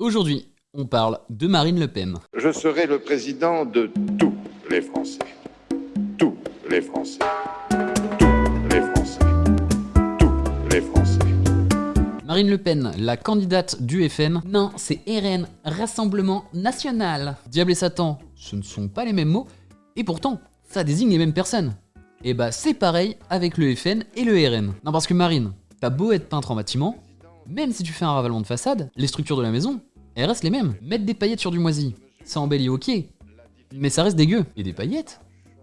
Aujourd'hui, on parle de Marine Le Pen. Je serai le président de tous les Français. Tous les Français. Tous les Français. Tous les Français. Marine Le Pen, la candidate du FN. Non, c'est RN, Rassemblement National. Diable et Satan, ce ne sont pas les mêmes mots, et pourtant, ça désigne les mêmes personnes. Et bah c'est pareil avec le FN et le RN. Non parce que Marine, t'as beau être peintre en bâtiment, même si tu fais un ravalement de façade, les structures de la maison, elles restent les mêmes. Mettre des paillettes sur du moisi, ça embellit ok, mais ça reste dégueu. Et des paillettes,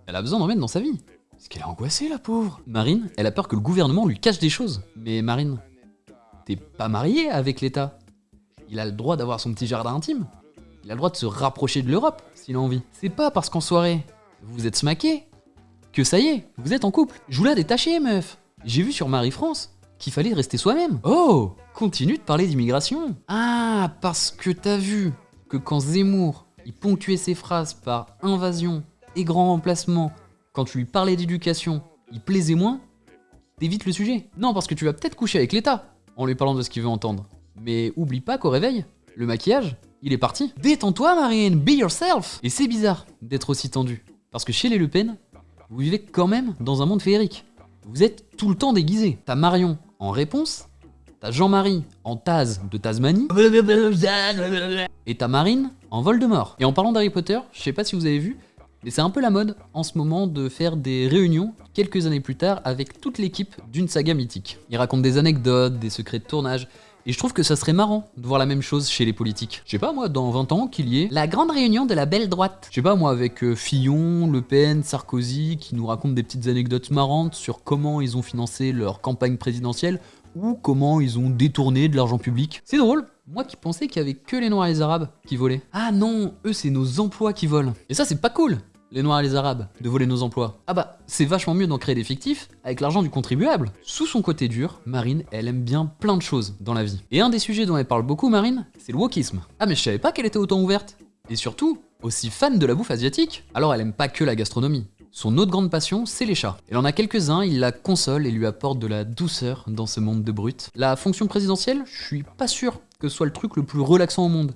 elle a besoin d'en mettre dans sa vie. Parce qu'elle est angoissée la pauvre. Marine, elle a peur que le gouvernement lui cache des choses. Mais Marine, t'es pas mariée avec l'État. Il a le droit d'avoir son petit jardin intime. Il a le droit de se rapprocher de l'Europe, s'il a envie. C'est pas parce qu'en soirée, vous vous êtes smaqué, que ça y est, vous êtes en couple. Je vous l'ai détaché, meuf. J'ai vu sur Marie-France qu'il fallait rester soi-même. Oh Continue de parler d'immigration. Ah, parce que t'as vu que quand Zemmour, il ponctuait ses phrases par invasion et grand remplacement, quand tu lui parlais d'éducation, il plaisait moins, t'évites le sujet. Non, parce que tu vas peut-être coucher avec l'État en lui parlant de ce qu'il veut entendre. Mais oublie pas qu'au réveil, le maquillage, il est parti. Détends-toi, Marine, be yourself Et c'est bizarre d'être aussi tendu. Parce que chez les Le Pen, vous vivez quand même dans un monde féerique. Vous êtes tout le temps déguisé. T'as Marion en réponse, t'as Jean-Marie en Taz de Tasmanie, et t'as Marine en Voldemort. Et en parlant d'Harry Potter, je sais pas si vous avez vu, mais c'est un peu la mode en ce moment de faire des réunions quelques années plus tard avec toute l'équipe d'une saga mythique. Ils racontent des anecdotes, des secrets de tournage, et je trouve que ça serait marrant de voir la même chose chez les politiques. Je sais pas moi, dans 20 ans, qu'il y ait la grande réunion de la belle droite. Je sais pas moi, avec euh, Fillon, Le Pen, Sarkozy, qui nous racontent des petites anecdotes marrantes sur comment ils ont financé leur campagne présidentielle ou comment ils ont détourné de l'argent public. C'est drôle, moi qui pensais qu'il y avait que les Noirs et les Arabes qui volaient. Ah non, eux c'est nos emplois qui volent. Et ça c'est pas cool les Noirs et les Arabes, de voler nos emplois. Ah bah, c'est vachement mieux d'en créer des fictifs avec l'argent du contribuable. Sous son côté dur, Marine, elle aime bien plein de choses dans la vie. Et un des sujets dont elle parle beaucoup, Marine, c'est le wokisme. Ah mais je savais pas qu'elle était autant ouverte. Et surtout, aussi fan de la bouffe asiatique. Alors elle aime pas que la gastronomie. Son autre grande passion, c'est les chats. Elle en a quelques-uns, il la console et lui apporte de la douceur dans ce monde de brutes. La fonction présidentielle, je suis pas sûr que ce soit le truc le plus relaxant au monde.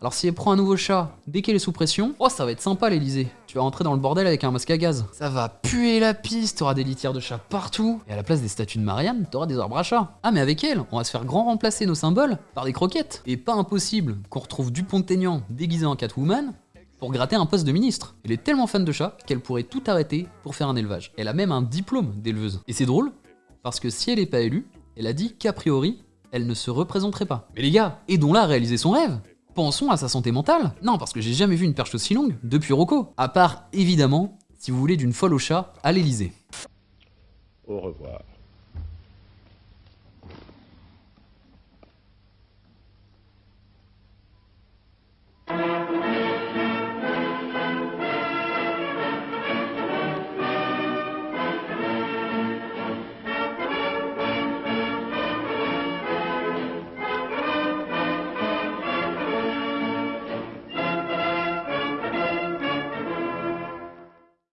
Alors si elle prend un nouveau chat dès qu'elle est sous pression, oh ça va être sympa l'Elysée. Tu vas rentrer dans le bordel avec un masque à gaz. Ça va puer la piste, t'auras des litières de chats partout. Et à la place des statues de Marianne, t'auras des arbres à chat. Ah mais avec elle, on va se faire grand remplacer nos symboles par des croquettes. Et pas impossible qu'on retrouve Dupont-Aignan déguisé en Catwoman pour gratter un poste de ministre. Elle est tellement fan de chats qu'elle pourrait tout arrêter pour faire un élevage. Elle a même un diplôme d'éleveuse. Et c'est drôle, parce que si elle n'est pas élue, elle a dit qu'a priori, elle ne se représenterait pas. Mais les gars, aidons-la à réaliser son rêve Pensons à sa santé mentale. Non, parce que j'ai jamais vu une perche aussi longue depuis Rocco. À part, évidemment, si vous voulez d'une folle au chat à l'Elysée. Au revoir.